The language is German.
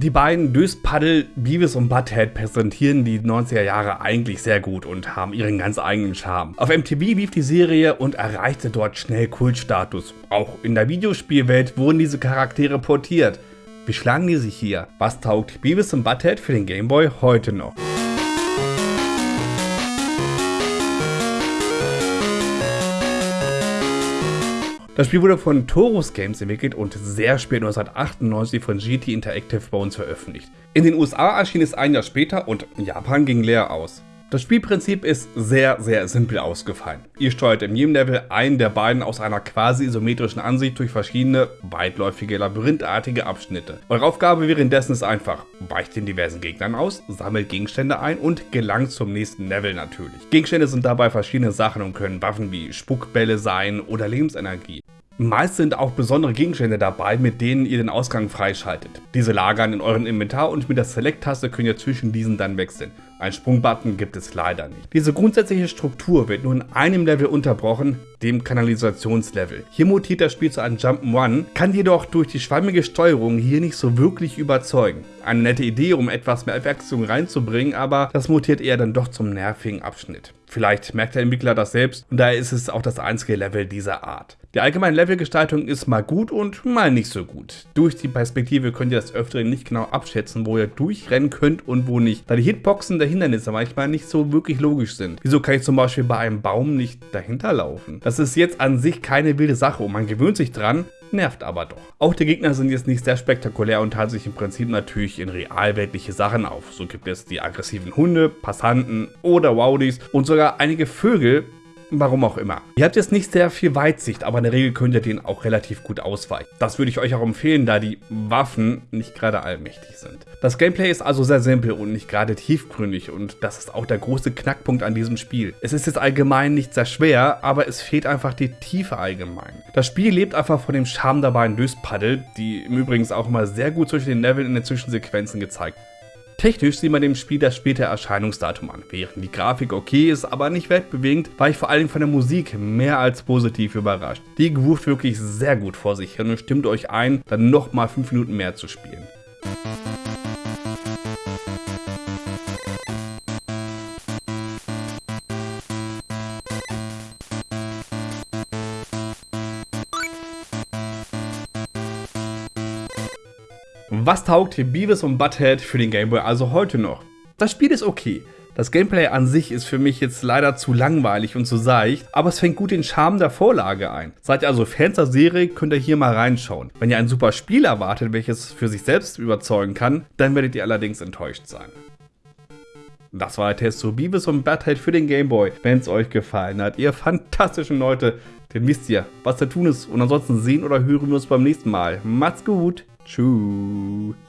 Die beiden Döspaddel, Beavis und Butthead präsentieren die 90er Jahre eigentlich sehr gut und haben ihren ganz eigenen Charme. Auf MTV lief die Serie und erreichte dort schnell Kultstatus. Auch in der Videospielwelt wurden diese Charaktere portiert. Wie schlagen die sich hier? Was taugt Beavis und Butthead für den Gameboy heute noch? Das Spiel wurde von Torus Games entwickelt und sehr spät 1998 von GT Interactive bei uns veröffentlicht. In den USA erschien es ein Jahr später und Japan ging leer aus. Das Spielprinzip ist sehr, sehr simpel ausgefallen. Ihr steuert in jedem Level einen der beiden aus einer quasi isometrischen Ansicht durch verschiedene, weitläufige, labyrinthartige Abschnitte. Eure Aufgabe währenddessen ist einfach, weicht den diversen Gegnern aus, sammelt Gegenstände ein und gelangt zum nächsten Level natürlich. Gegenstände sind dabei verschiedene Sachen und können Waffen wie Spuckbälle sein oder Lebensenergie. Meist sind auch besondere Gegenstände dabei, mit denen ihr den Ausgang freischaltet. Diese lagern in euren Inventar und mit der Select-Taste könnt ihr zwischen diesen dann wechseln. Ein Sprungbutton gibt es leider nicht. Diese grundsätzliche Struktur wird nur in einem Level unterbrochen, dem Kanalisationslevel. Hier mutiert das Spiel zu einem Jump'n'Run, kann jedoch durch die schwammige Steuerung hier nicht so wirklich überzeugen. Eine nette Idee, um etwas mehr Abwechslung reinzubringen, aber das mutiert eher dann doch zum nervigen Abschnitt. Vielleicht merkt der Entwickler das selbst und daher ist es auch das einzige Level dieser Art. Die allgemeine Levelgestaltung ist mal gut und mal nicht so gut. Durch die Perspektive könnt ihr das Öfteren nicht genau abschätzen, wo ihr durchrennen könnt und wo nicht, da die Hitboxen der Hindernisse manchmal nicht so wirklich logisch sind. Wieso kann ich zum Beispiel bei einem Baum nicht dahinter laufen? Das ist jetzt an sich keine wilde Sache und man gewöhnt sich dran, nervt aber doch. Auch die Gegner sind jetzt nicht sehr spektakulär und teilen sich im Prinzip natürlich in realweltliche Sachen auf. So gibt es die aggressiven Hunde, Passanten oder Wowdies und sogar einige Vögel, Warum auch immer. Ihr habt jetzt nicht sehr viel Weitsicht, aber in der Regel könnt ihr den auch relativ gut ausweichen. Das würde ich euch auch empfehlen, da die Waffen nicht gerade allmächtig sind. Das Gameplay ist also sehr simpel und nicht gerade tiefgründig und das ist auch der große Knackpunkt an diesem Spiel. Es ist jetzt allgemein nicht sehr schwer, aber es fehlt einfach die Tiefe allgemein. Das Spiel lebt einfach von dem Charme dabei in Löspaddel, die im Übrigen auch mal sehr gut zwischen den Leveln in den Zwischensequenzen gezeigt Technisch sieht man dem Spiel das späte Erscheinungsdatum an. Während die Grafik okay ist, aber nicht weltbewegend, war ich vor allem von der Musik mehr als positiv überrascht. Die groovt wirklich sehr gut vor sich hin und stimmt euch ein, dann nochmal 5 Minuten mehr zu spielen. Was taugt Beavis und Butthead für den Gameboy also heute noch? Das Spiel ist okay. Das Gameplay an sich ist für mich jetzt leider zu langweilig und zu seicht, aber es fängt gut den Charme der Vorlage ein. Seid ihr also Fans der Serie, könnt ihr hier mal reinschauen. Wenn ihr ein super Spiel erwartet, welches für sich selbst überzeugen kann, dann werdet ihr allerdings enttäuscht sein. Das war der Test zu Beavis und Butthead für den Gameboy. Wenn es euch gefallen hat, ihr fantastischen Leute, dann wisst ihr, was zu tun ist. Und ansonsten sehen oder hören wir uns beim nächsten Mal. Macht's gut! Tschüss.